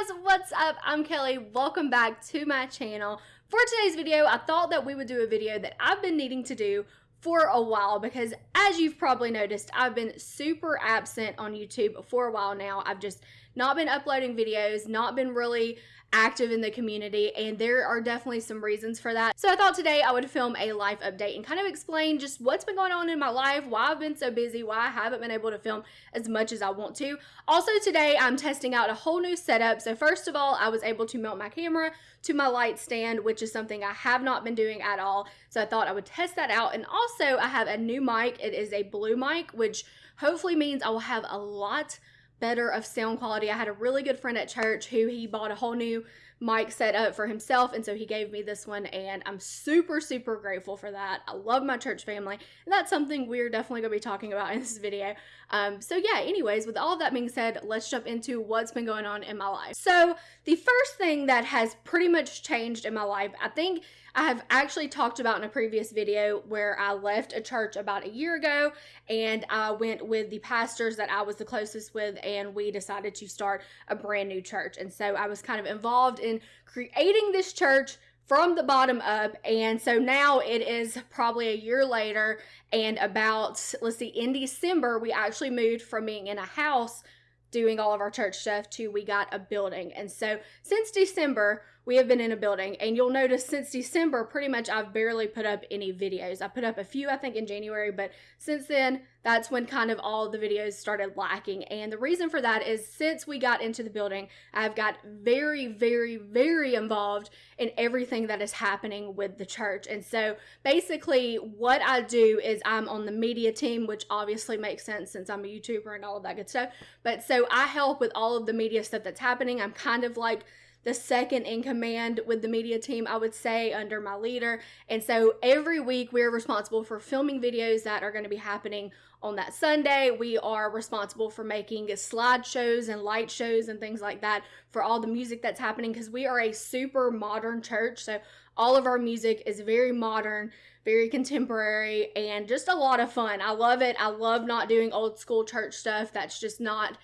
guys, what's up? I'm Kelly. Welcome back to my channel. For today's video, I thought that we would do a video that I've been needing to do for a while because as you've probably noticed, I've been super absent on YouTube for a while now. I've just not been uploading videos, not been really active in the community, and there are definitely some reasons for that. So I thought today I would film a life update and kind of explain just what's been going on in my life, why I've been so busy, why I haven't been able to film as much as I want to. Also today I'm testing out a whole new setup. So first of all, I was able to mount my camera to my light stand, which is something I have not been doing at all. So I thought I would test that out. And also I have a new mic. It is a blue mic, which hopefully means I will have a lot better of sound quality. I had a really good friend at church who he bought a whole new mic set up for himself and so he gave me this one and I'm super super grateful for that. I love my church family and that's something we're definitely going to be talking about in this video. Um, so yeah, anyways, with all of that being said, let's jump into what's been going on in my life. So the first thing that has pretty much changed in my life, I think I have actually talked about in a previous video where I left a church about a year ago and I went with the pastors that I was the closest with and we decided to start a brand new church. And so I was kind of involved in creating this church from the bottom up. And so now it is probably a year later and about, let's see, in December, we actually moved from being in a house doing all of our church stuff to we got a building. And so since December, we have been in a building and you'll notice since December pretty much I've barely put up any videos. I put up a few I think in January, but since then that's when kind of all the videos started lacking. And the reason for that is since we got into the building, I've got very very very involved in everything that is happening with the church. And so basically what I do is I'm on the media team, which obviously makes sense since I'm a YouTuber and all of that good stuff. But so I help with all of the media stuff that's happening. I'm kind of like the second in command with the media team, I would say, under my leader. And so every week we're responsible for filming videos that are going to be happening on that Sunday. We are responsible for making slideshows and light shows and things like that for all the music that's happening because we are a super modern church. So all of our music is very modern, very contemporary, and just a lot of fun. I love it. I love not doing old school church stuff. That's just not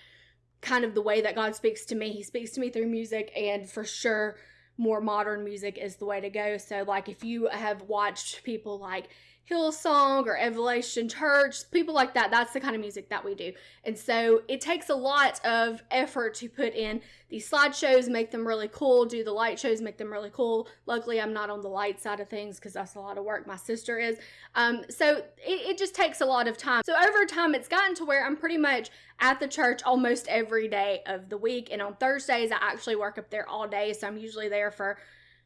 kind of the way that God speaks to me. He speaks to me through music, and for sure, more modern music is the way to go. So, like, if you have watched people like Hillsong or Elevation Church, people like that. That's the kind of music that we do. And so it takes a lot of effort to put in these slideshows, make them really cool, do the light shows, make them really cool. Luckily, I'm not on the light side of things because that's a lot of work. My sister is. Um, so it, it just takes a lot of time. So over time, it's gotten to where I'm pretty much at the church almost every day of the week. And on Thursdays, I actually work up there all day. So I'm usually there for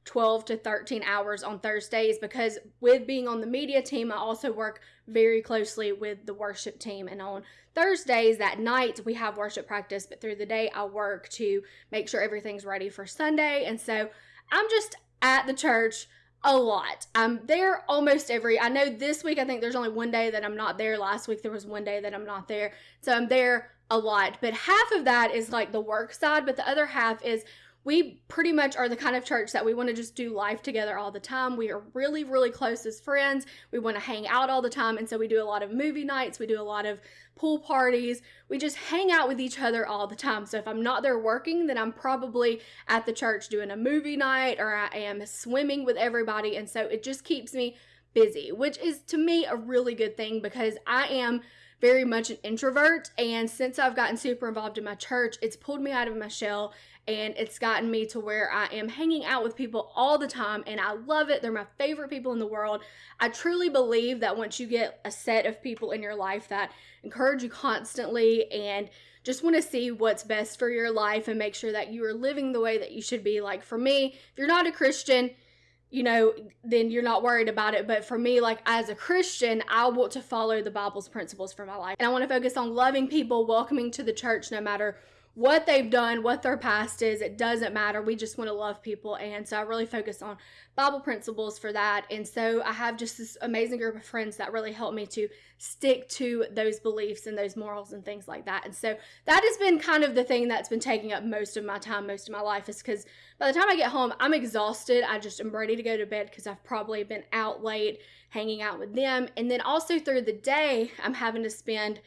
12 to 13 hours on Thursdays because with being on the media team, I also work very closely with the worship team. And on Thursdays, that night, we have worship practice, but through the day, I work to make sure everything's ready for Sunday. And so I'm just at the church a lot. I'm there almost every. I know this week I think there's only one day that I'm not there. Last week there was one day that I'm not there. So I'm there a lot. But half of that is like the work side, but the other half is we pretty much are the kind of church that we want to just do life together all the time. We are really, really close as friends. We want to hang out all the time. And so we do a lot of movie nights. We do a lot of pool parties. We just hang out with each other all the time. So if I'm not there working, then I'm probably at the church doing a movie night or I am swimming with everybody. And so it just keeps me busy, which is to me a really good thing because I am very much an introvert. And since I've gotten super involved in my church, it's pulled me out of my shell and it's gotten me to where I am hanging out with people all the time and I love it. They're my favorite people in the world. I truly believe that once you get a set of people in your life that encourage you constantly and just want to see what's best for your life and make sure that you are living the way that you should be. Like for me, if you're not a Christian, you know, then you're not worried about it. But for me, like as a Christian, I want to follow the Bible's principles for my life. And I want to focus on loving people, welcoming to the church no matter what they've done, what their past is. It doesn't matter. We just want to love people. And so I really focus on Bible principles for that. And so I have just this amazing group of friends that really help me to stick to those beliefs and those morals and things like that. And so that has been kind of the thing that's been taking up most of my time, most of my life, is because by the time I get home, I'm exhausted. I just am ready to go to bed because I've probably been out late hanging out with them. And then also through the day, I'm having to spend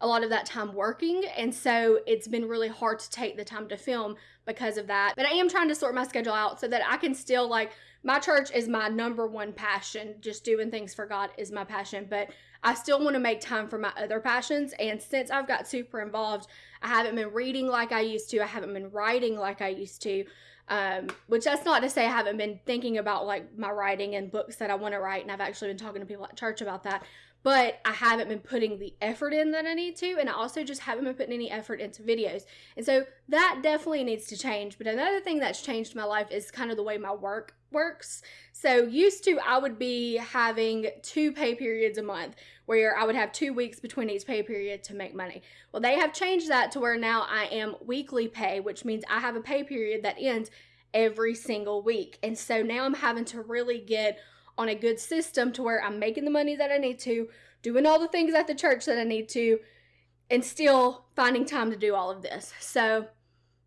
a lot of that time working. And so it's been really hard to take the time to film because of that. But I am trying to sort my schedule out so that I can still like my church is my number one passion. Just doing things for God is my passion, but I still want to make time for my other passions. And since I've got super involved, I haven't been reading like I used to. I haven't been writing like I used to. Um, which that's not to say I haven't been thinking about like my writing and books that I want to write, and I've actually been talking to people at church about that but I haven't been putting the effort in that I need to, and I also just haven't been putting any effort into videos. And so that definitely needs to change. But another thing that's changed my life is kind of the way my work works. So used to I would be having two pay periods a month where I would have two weeks between each pay period to make money. Well, they have changed that to where now I am weekly pay, which means I have a pay period that ends every single week. And so now I'm having to really get on a good system to where I'm making the money that I need to, doing all the things at the church that I need to, and still finding time to do all of this. So,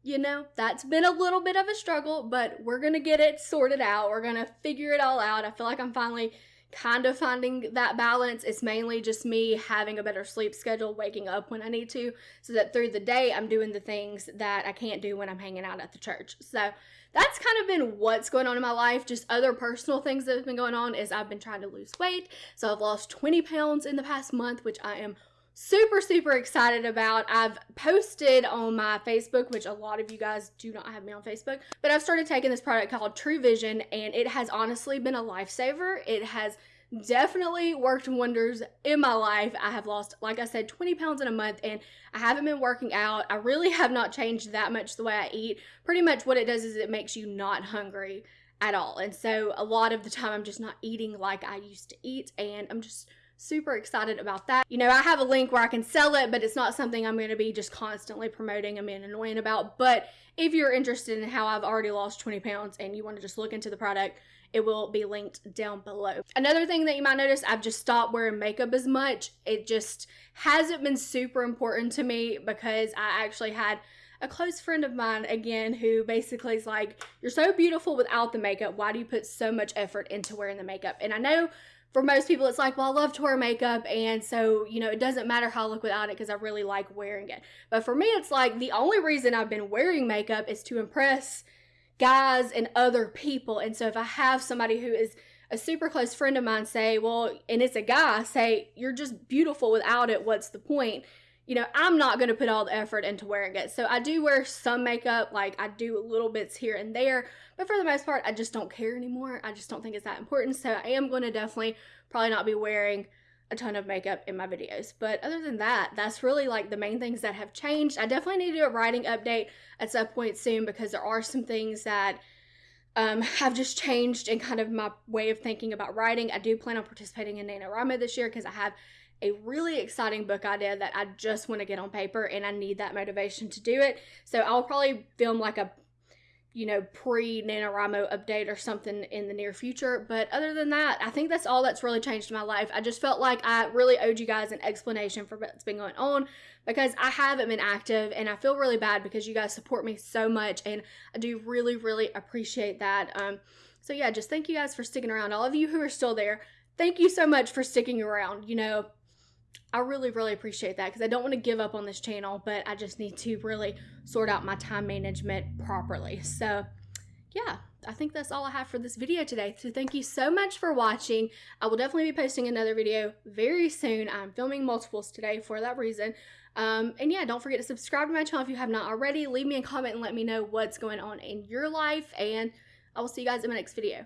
you know, that's been a little bit of a struggle, but we're going to get it sorted out. We're going to figure it all out. I feel like I'm finally kind of finding that balance. It's mainly just me having a better sleep schedule, waking up when I need to, so that through the day I'm doing the things that I can't do when I'm hanging out at the church. So that's kind of been what's going on in my life. Just other personal things that have been going on is I've been trying to lose weight. So I've lost 20 pounds in the past month, which I am super super excited about. I've posted on my facebook which a lot of you guys do not have me on facebook but i've started taking this product called TruVision and it has honestly been a lifesaver. It has definitely worked wonders in my life. I have lost like i said 20 pounds in a month and i haven't been working out. I really have not changed that much the way i eat. Pretty much what it does is it makes you not hungry at all. And so a lot of the time i'm just not eating like i used to eat and i'm just super excited about that. You know, I have a link where I can sell it, but it's not something I'm going to be just constantly promoting and being annoying about. But if you're interested in how I've already lost 20 pounds and you want to just look into the product, it will be linked down below. Another thing that you might notice, I've just stopped wearing makeup as much. It just hasn't been super important to me because I actually had a close friend of mine again who basically is like, You're so beautiful without the makeup. Why do you put so much effort into wearing the makeup? And I know for most people, it's like, well, I love to wear makeup, and so, you know, it doesn't matter how I look without it because I really like wearing it. But for me, it's like the only reason I've been wearing makeup is to impress guys and other people. And so if I have somebody who is a super close friend of mine say, well, and it's a guy, say, you're just beautiful without it, what's the point? You know, I'm not going to put all the effort into wearing it. So I do wear some makeup, like I do little bits here and there, but for the most part, I just don't care anymore. I just don't think it's that important. So I am going to definitely probably not be wearing a ton of makeup in my videos. But other than that, that's really like the main things that have changed. I definitely need to do a writing update at some point soon because there are some things that um, have just changed in kind of my way of thinking about writing. I do plan on participating in NaNoWriMo this year because I have a really exciting book idea that I just want to get on paper and I need that motivation to do it. So I'll probably film like a you know, pre NaNoWriMo update or something in the near future. But other than that, I think that's all that's really changed my life. I just felt like I really owed you guys an explanation for what's been going on because I haven't been active and I feel really bad because you guys support me so much and I do really, really appreciate that. Um, so yeah, just thank you guys for sticking around. All of you who are still there, thank you so much for sticking around. You know, I really, really appreciate that because I don't want to give up on this channel, but I just need to really sort out my time management properly. So, yeah, I think that's all I have for this video today. So thank you so much for watching. I will definitely be posting another video very soon. I'm filming multiples today for that reason. Um, and yeah, don't forget to subscribe to my channel if you have not already. Leave me a comment and let me know what's going on in your life. And I will see you guys in my next video.